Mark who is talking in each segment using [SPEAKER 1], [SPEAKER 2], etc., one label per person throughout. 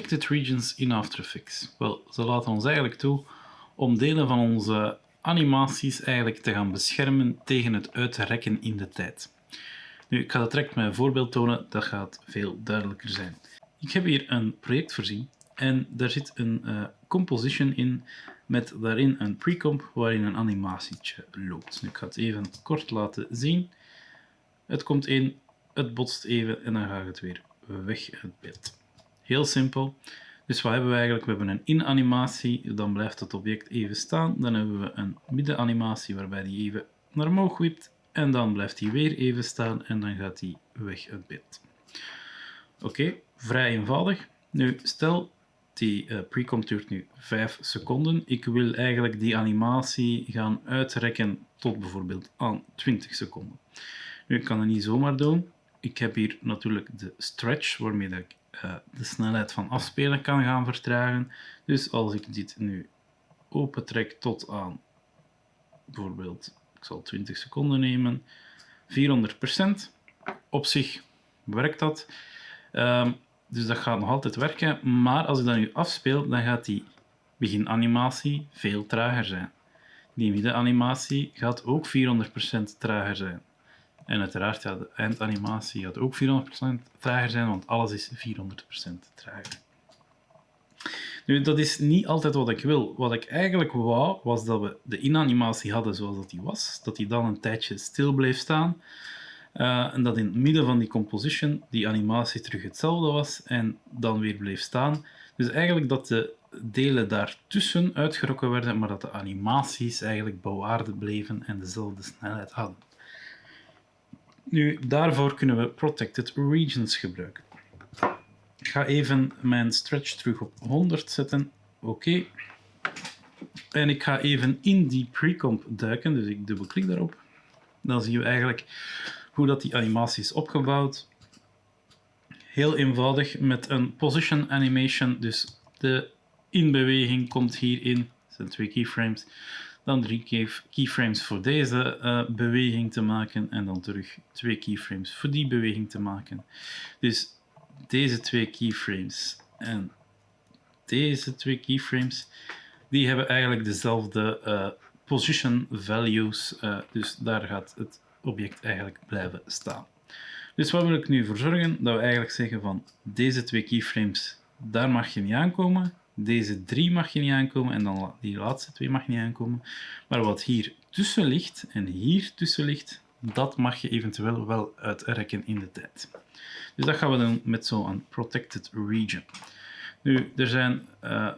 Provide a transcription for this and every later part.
[SPEAKER 1] protected regions in After Effects? Wel, ze laten ons eigenlijk toe om delen van onze animaties eigenlijk te gaan beschermen tegen het uitrekken in de tijd. Nu, ik ga dat direct met een voorbeeld tonen, dat gaat veel duidelijker zijn. Ik heb hier een project voorzien en daar zit een uh, composition in met daarin een precomp waarin een animatietje loopt. Nu, ik ga het even kort laten zien. Het komt in, het botst even en dan gaat het weer weg uit beeld. Heel simpel. Dus wat hebben we eigenlijk? We hebben een in-animatie, dan blijft het object even staan. Dan hebben we een midden-animatie waarbij die even naar omhoog wipt. En dan blijft hij weer even staan en dan gaat hij weg uit beeld. Oké, vrij eenvoudig. Nu, stel die uh, duurt nu 5 seconden. Ik wil eigenlijk die animatie gaan uitrekken tot bijvoorbeeld aan 20 seconden. Nu, ik kan het niet zomaar doen. Ik heb hier natuurlijk de stretch, waarmee dat ik uh, de snelheid van afspelen kan gaan vertragen. Dus als ik dit nu opentrek tot aan bijvoorbeeld, ik zal 20 seconden nemen, 400%. Op zich werkt dat. Um, dus dat gaat nog altijd werken. Maar als ik dat nu afspeel, dan gaat die beginanimatie veel trager zijn. Die middenanimatie gaat ook 400% trager zijn. En uiteraard, ja, de eindanimatie gaat ook 400% trager zijn, want alles is 400% trager. Nu, dat is niet altijd wat ik wil. Wat ik eigenlijk wou, was dat we de inanimatie hadden zoals dat die was. Dat die dan een tijdje stil bleef staan. Uh, en dat in het midden van die composition die animatie terug hetzelfde was en dan weer bleef staan. Dus eigenlijk dat de delen daartussen uitgerokken werden, maar dat de animaties eigenlijk bewaard bleven en dezelfde snelheid hadden. Nu, daarvoor kunnen we protected regions gebruiken. Ik ga even mijn stretch terug op 100 zetten. Oké. En ik ga even in die precomp duiken, dus ik dubbelklik daarop. Dan zien we eigenlijk hoe dat die animatie is opgebouwd. Heel eenvoudig met een position animation, dus de inbeweging komt hierin. Dat zijn twee keyframes. Dan drie keyframes voor deze uh, beweging te maken en dan terug twee keyframes voor die beweging te maken. Dus deze twee keyframes en deze twee keyframes, die hebben eigenlijk dezelfde uh, position values. Uh, dus daar gaat het object eigenlijk blijven staan. Dus wat wil ik nu voor zorgen? Dat we eigenlijk zeggen van deze twee keyframes, daar mag je niet aankomen. Deze drie mag je niet aankomen en dan die laatste twee mag niet aankomen. Maar wat hier tussen ligt en hier tussen ligt, dat mag je eventueel wel uitrekken in de tijd. Dus dat gaan we doen met zo'n protected region. Nu, er zijn uh,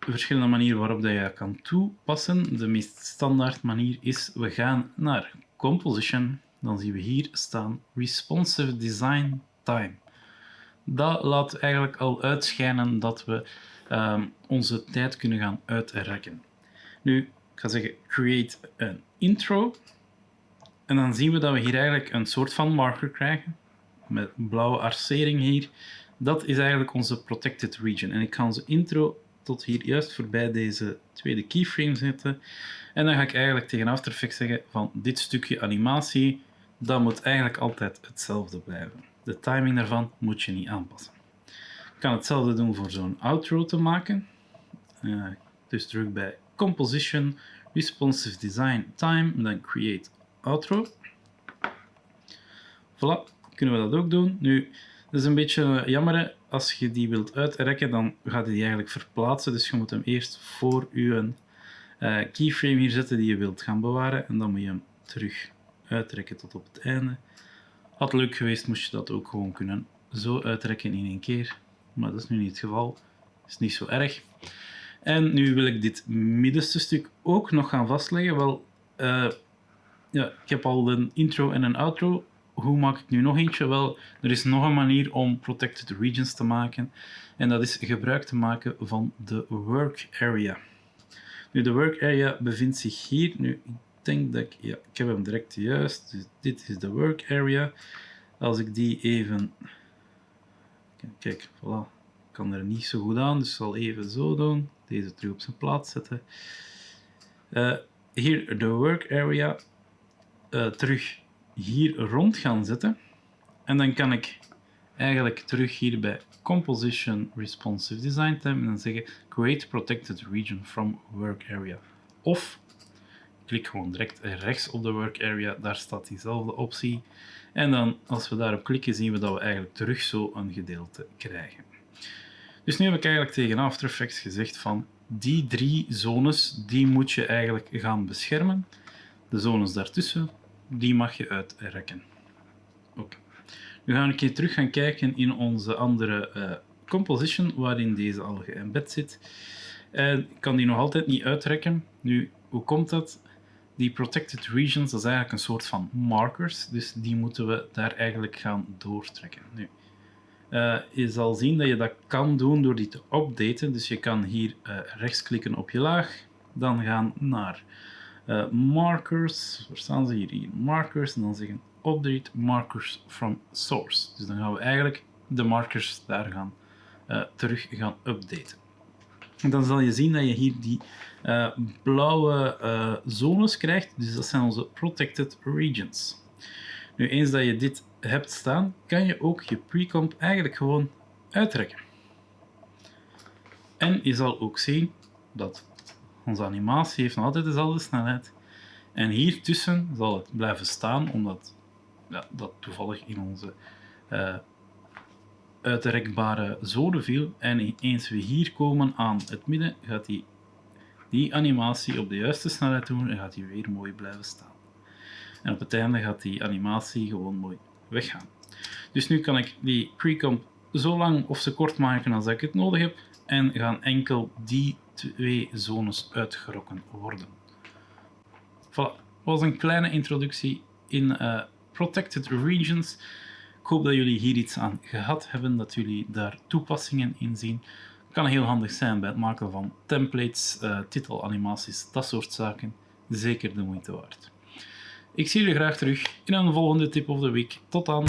[SPEAKER 1] verschillende manieren waarop dat je dat kan toepassen. De meest standaard manier is, we gaan naar Composition. Dan zien we hier staan Responsive Design Time. Dat laat eigenlijk al uitschijnen dat we Ehm, onze tijd kunnen gaan uitrekken. Nu, ik ga zeggen create een intro. En dan zien we dat we hier eigenlijk een soort van marker krijgen. Met blauwe arcering hier. Dat is eigenlijk onze protected region. En ik ga onze intro tot hier juist voorbij deze tweede keyframe zetten. En dan ga ik eigenlijk tegen After Effects zeggen van dit stukje animatie, dat moet eigenlijk altijd hetzelfde blijven. De timing daarvan moet je niet aanpassen kan hetzelfde doen voor zo'n outro te maken. Dus terug bij Composition, Responsive Design, Time, dan Create Outro. Voilà, kunnen we dat ook doen. Nu, dat is een beetje jammer, als je die wilt uitrekken, dan gaat hij die eigenlijk verplaatsen. Dus je moet hem eerst voor je uh, keyframe hier zetten die je wilt gaan bewaren. En dan moet je hem terug uitrekken tot op het einde. Had leuk geweest, moest je dat ook gewoon kunnen zo uitrekken in één keer maar dat is nu niet het geval. is niet zo erg. En nu wil ik dit middenste stuk ook nog gaan vastleggen. Wel, uh, ja, ik heb al een intro en een outro. Hoe maak ik nu nog eentje? Wel, er is nog een manier om protected regions te maken. En dat is gebruik te maken van de work area. Nu, de work area bevindt zich hier. Nu, ik denk dat ik... Ja, ik heb hem direct juist. Dus dit is de work area. Als ik die even Kijk, voilà. Ik kan er niet zo goed aan, dus zal even zo doen. Deze terug op zijn plaats zetten. Uh, hier de work area uh, terug hier rond gaan zetten. En dan kan ik eigenlijk terug hier bij Composition Responsive Design tab en dan zeggen Create Protected Region from Work Area. Of klik gewoon direct rechts op de Work Area, daar staat diezelfde optie. En dan als we daarop klikken zien we dat we eigenlijk terug zo een gedeelte krijgen. Dus nu heb ik eigenlijk tegen After Effects gezegd van die drie zones, die moet je eigenlijk gaan beschermen. De zones daartussen, die mag je uitrekken. Oké. Nu gaan we een keer terug gaan kijken in onze andere uh, composition, waarin deze al geëmbed zit. En ik kan die nog altijd niet uitrekken. Nu, hoe komt dat? Die protected regions, dat is eigenlijk een soort van markers, dus die moeten we daar eigenlijk gaan doortrekken. Nu, uh, je zal zien dat je dat kan doen door die te updaten. Dus je kan hier uh, rechtsklikken op je laag, dan gaan naar uh, markers, waar staan ze hier? hier? Markers, en dan zeggen update markers from source. Dus dan gaan we eigenlijk de markers daar gaan terug gaan updaten. Dan zal je zien dat je hier die blauwe zones krijgt. Dus dat zijn onze protected regions. Nu, eens dat je dit hebt staan, kan je ook je precomp eigenlijk gewoon uittrekken. En je zal ook zien dat onze animatie heeft nog altijd dezelfde snelheid. En hier tussen zal het blijven staan, omdat ja, dat toevallig in onze uh, uitrekbare zone viel. En eens we hier komen aan het midden, gaat die, die animatie op de juiste snelheid doen en gaat die weer mooi blijven staan. En op het einde gaat die animatie gewoon mooi weggaan. Dus nu kan ik die precomp zo lang of zo kort maken als ik het nodig heb en gaan enkel die twee zones uitgerokken worden. Voilà, was een kleine introductie in uh, Protected Regions. Ik hoop dat jullie hier iets aan gehad hebben, dat jullie daar toepassingen in zien. Kan heel handig zijn bij het maken van templates, uh, titelanimaties, dat soort zaken. Zeker de moeite waard. Ik zie jullie graag terug in een volgende tip of the week. Tot dan!